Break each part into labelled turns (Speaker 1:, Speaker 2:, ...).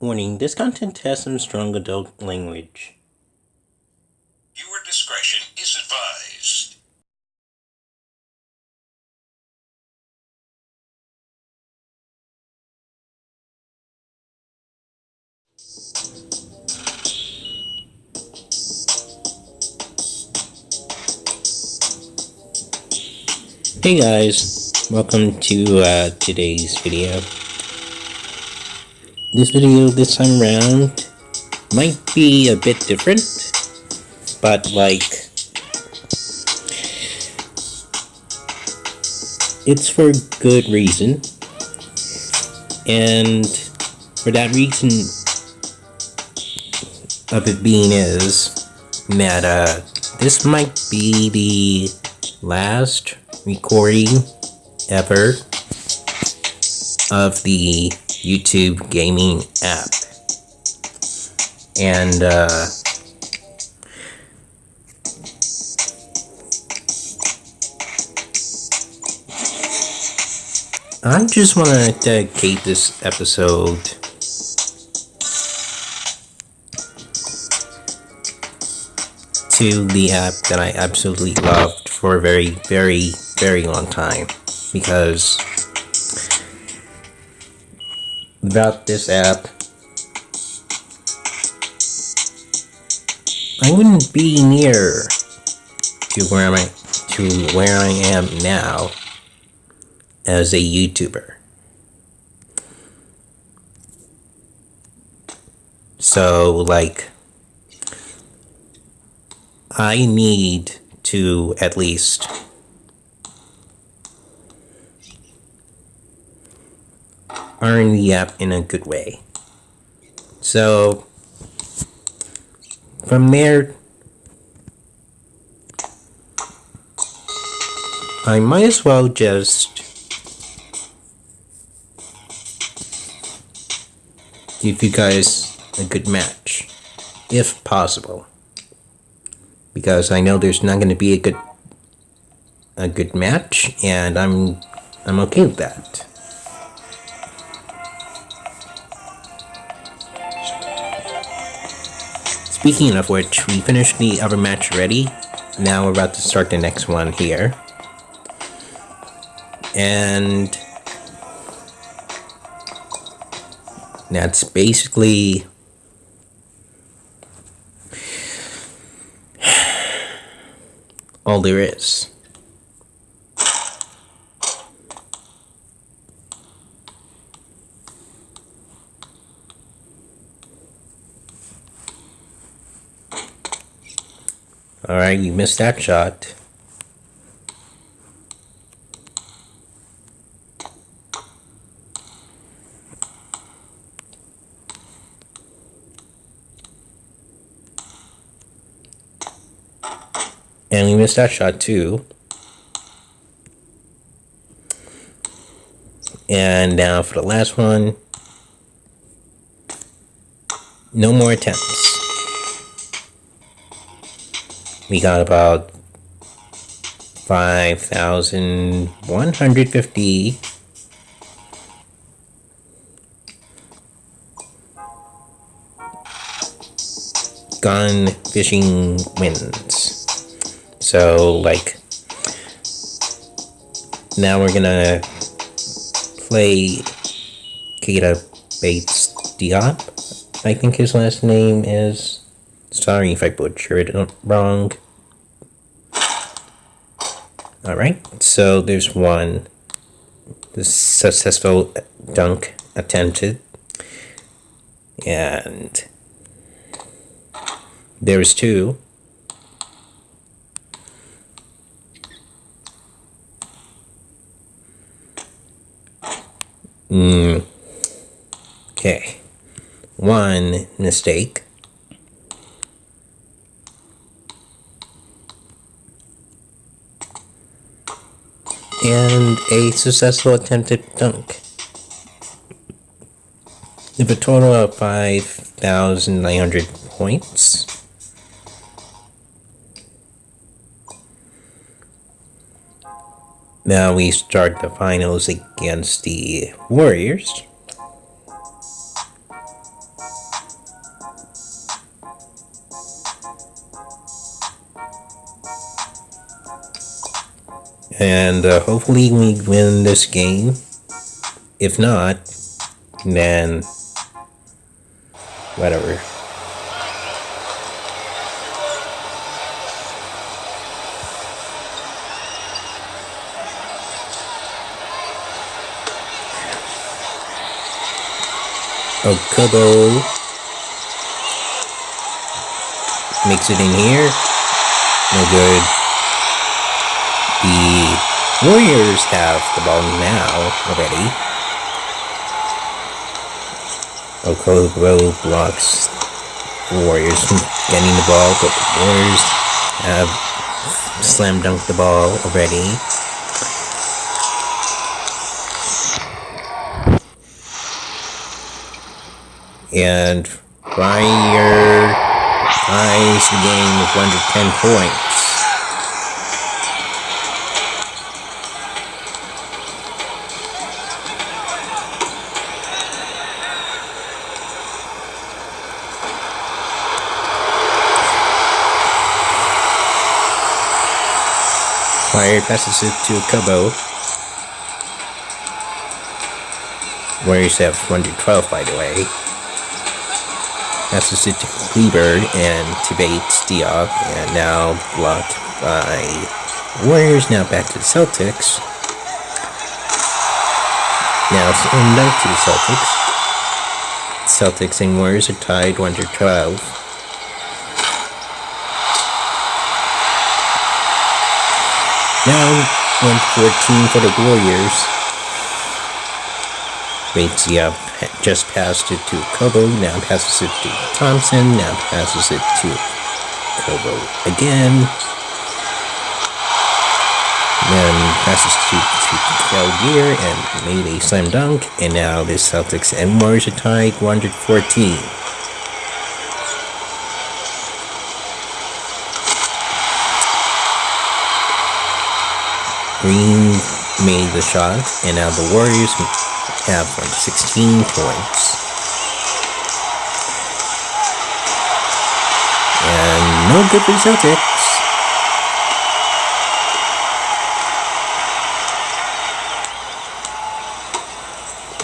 Speaker 1: Warning, this content has some strong adult language.
Speaker 2: Viewer discretion is advised.
Speaker 1: Hey guys, welcome to uh, today's video. This video this time around might be a bit different, but like it's for good reason, and for that reason of it being is that uh, this might be the last recording ever of the YouTube gaming app. And uh, I just want to dedicate this episode to the app that I absolutely loved for a very, very, very long time because without this app I wouldn't be near to where I to where I am now as a YouTuber. So like I need to at least earn the app in a good way. So from there, I might as well just give you guys a good match, if possible, because I know there's not going to be a good a good match, and I'm I'm okay with that. Speaking of which, we finished the other match already. Now we're about to start the next one here. And that's basically all there is. Alright, you missed that shot. And we missed that shot too. And now for the last one. No more attempts we got about 5,150 gun fishing wins. So, like, now we're gonna play Keita Bates Diop, I think his last name is. Sorry if I butchered it wrong. Alright, so there's one successful dunk attempted. And there's two. Mm. Okay. One mistake. And a successful attempted dunk. With a total of 5,900 points. Now we start the finals against the Warriors. And uh, hopefully we win this game. If not, then whatever. Okubo makes it in here. No good. Warriors have the ball now already. Okubo blocks Warriors from getting the ball, but the Warriors have slam dunked the ball already. and Fryer ties the game with 110 points. Passes it to Kobo. Warriors have 112 by the way. Passes it to Kleber and to Bates Diop, and now blocked by Warriors. Now back to the Celtics. Now it's in dunk to the Celtics. Celtics and Warriors are tied 112. Now 114 for the Warriors. Bates Diop just passed it to Kobo, now passes it to Thompson, now passes it to Kobo again. Then passes to, to Calgear and made a slam dunk, and now the Celtics and Warriors are tied 114. Green made the shot, and now the Warriors have like 16 points. And no good for the Celtics.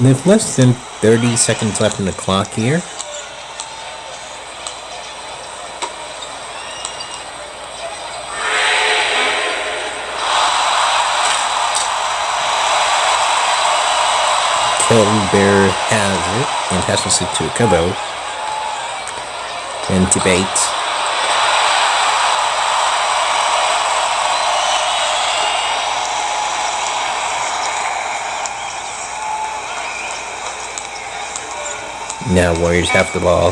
Speaker 1: With less than 30 seconds left in the clock here. Bear has it and passes it to Kobo. And to Bates. Now Warriors have the ball.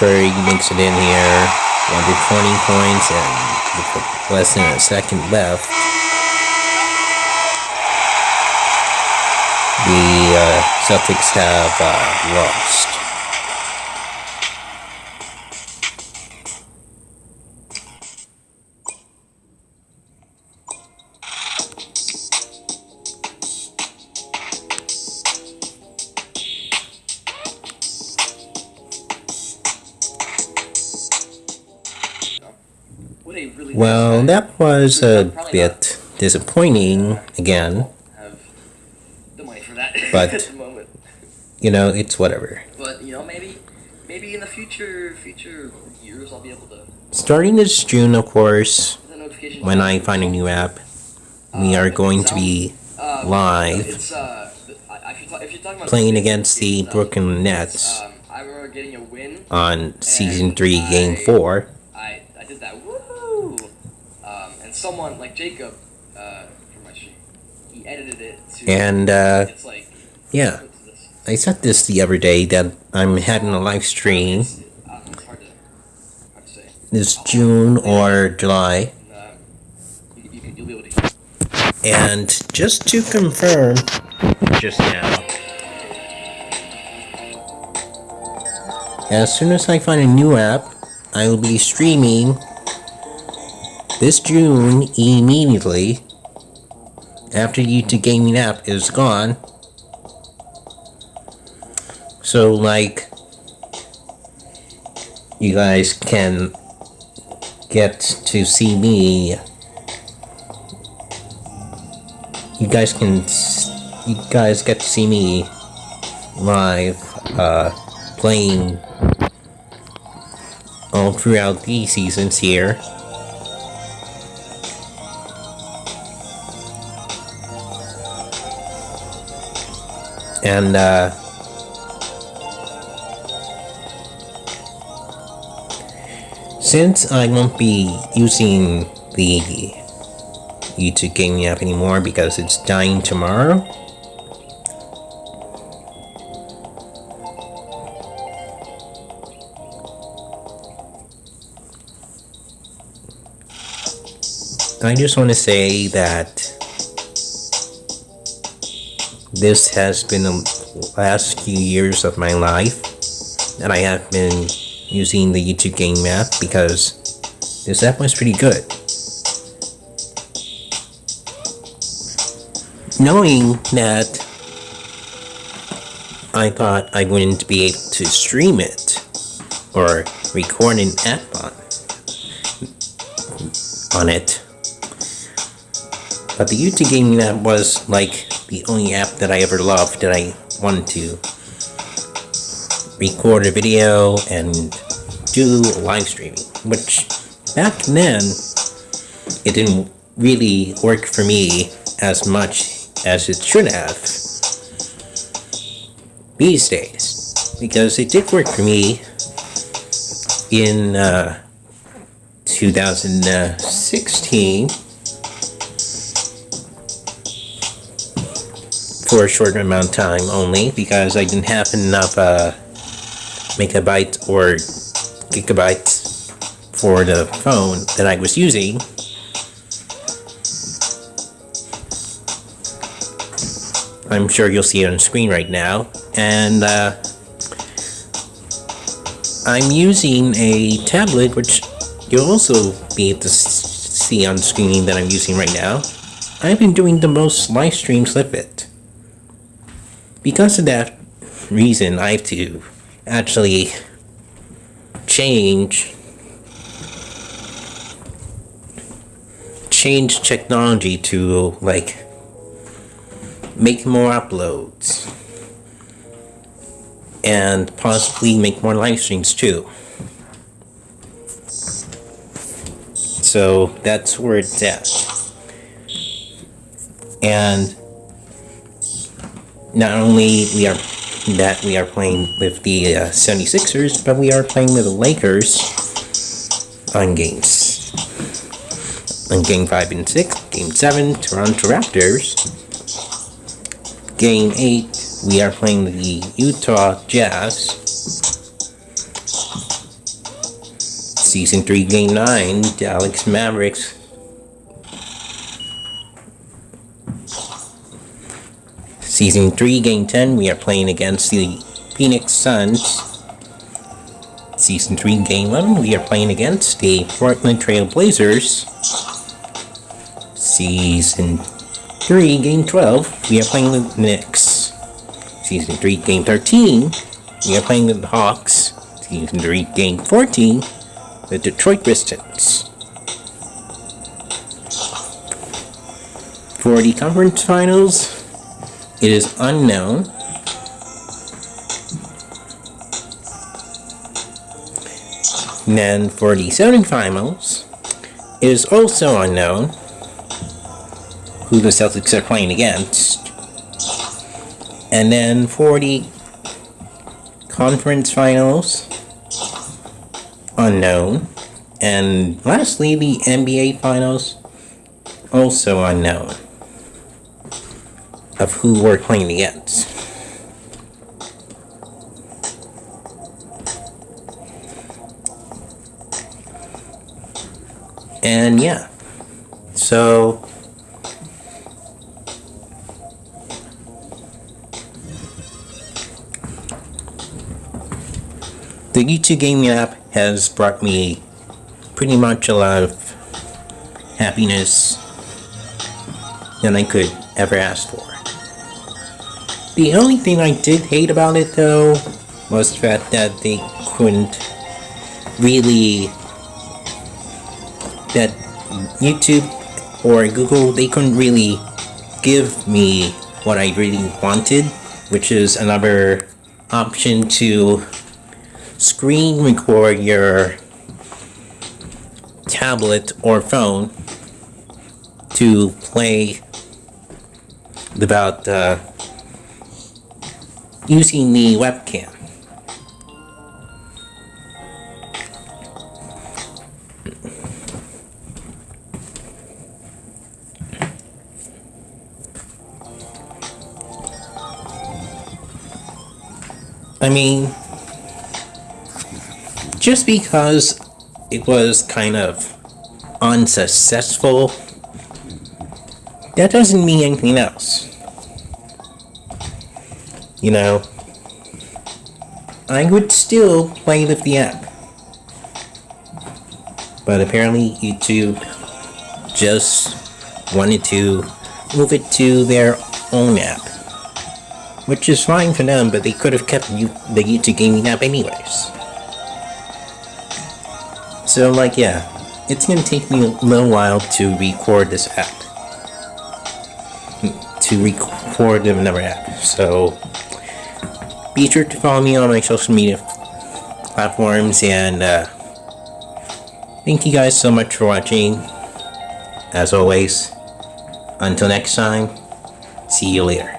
Speaker 1: Curry makes it in here. Under 20 points and less than a second left. The uh, Celtics have uh, lost. Well, that was a bit disappointing again but
Speaker 3: at the moment.
Speaker 1: You know, it's whatever.
Speaker 3: But you know, maybe, maybe in the future, future years, I'll be able to.
Speaker 1: Starting this June, of course, when I find a new app, we
Speaker 3: uh,
Speaker 1: are going to be
Speaker 3: uh,
Speaker 1: live
Speaker 3: uh, if you're, ta- if you're talking about
Speaker 1: playing against the Brooklyn Nets
Speaker 3: Um, I remember getting a win.
Speaker 1: on season three, game four.
Speaker 3: I, I did that. Woohoo! Um, and someone like Jacob uh, from my stream, he edited it to.
Speaker 1: And uh,
Speaker 3: it's like.
Speaker 1: Yeah. I said this the other day that I'm having a live stream this June or July.
Speaker 3: And
Speaker 1: just to confirm, just now, as soon as I find a new app, I will be streaming this June immediately after YouTube Gaming app is gone. So, like, you guys can get to see me you guys can you guys get to see me live uh, playing all throughout these seasons here. And uh, since I won't be using the YouTube gaming app anymore because it's dying tomorrow. I just want to say that this has been the last few years of my life that I have been using the YouTube game app because this app was pretty good. knowing that I thought I wouldn't be able to stream it or record an app on on it. But the YouTube gaming app was like the only app that I ever loved that I wanted to record a video and do live streaming, which back then it didn't really work for me as much as it should have these days because it did work for me in uh, 2016 for a short amount of time only because I didn't have enough uh, megabytes or gigabyte for the phone that I was using I'm sure you'll see it on screen right now. And uh, I'm using a tablet, which you'll also be able to see on screen that I'm using right now. I've been doing the most live streams with it. Because of that reason, I have to actually change change technology to like make more uploads and possibly make more live streams too. So that's where it's at. And not only we are that we are playing with the uh, 76ers, but we are playing with the Lakers on games. On game 5 and 6, game 7, Toronto Raptors, Game 8, we are playing the Utah Jazz. Season 3, Game 9, Dallas Mavericks. Season 3, Game 10, we are playing against the Phoenix Suns. Season 3, Game 11, we are playing against the Portland Trail Blazers. Season 3, Game 12, we are playing the Knicks. Season 3, Game 13, we are playing the Hawks. Season 3, Game 14, the Detroit Pistons. For the conference finals, it is unknown. Then for the semifinals, it is also unknown who the Celtics are playing against. And then for the conference finals, unknown. And lastly, the NBA finals, also unknown of who we're playing against. And yeah, so the YouTube gaming app has brought me pretty much a lot of happiness than I could ever ask for. The only thing I did hate about it though was the fact that they couldn't really that YouTube or Google they couldn't really give me what I really wanted, which is another option to screen record your tablet or phone to play about uh, using the webcam. I mean, just because it was kind of unsuccessful, that doesn't mean anything else. You know, I would still play with the app. But apparently, YouTube just wanted to move it to their own app. Which is fine for them, but they could have kept you, the YouTube gaming app anyways. So, like, yeah, it's gonna take me a little while to record this app. Hmm, to record another app. So, be sure to follow me on my social media platforms and uh, thank you guys so much for watching. As always, until next time, see you later.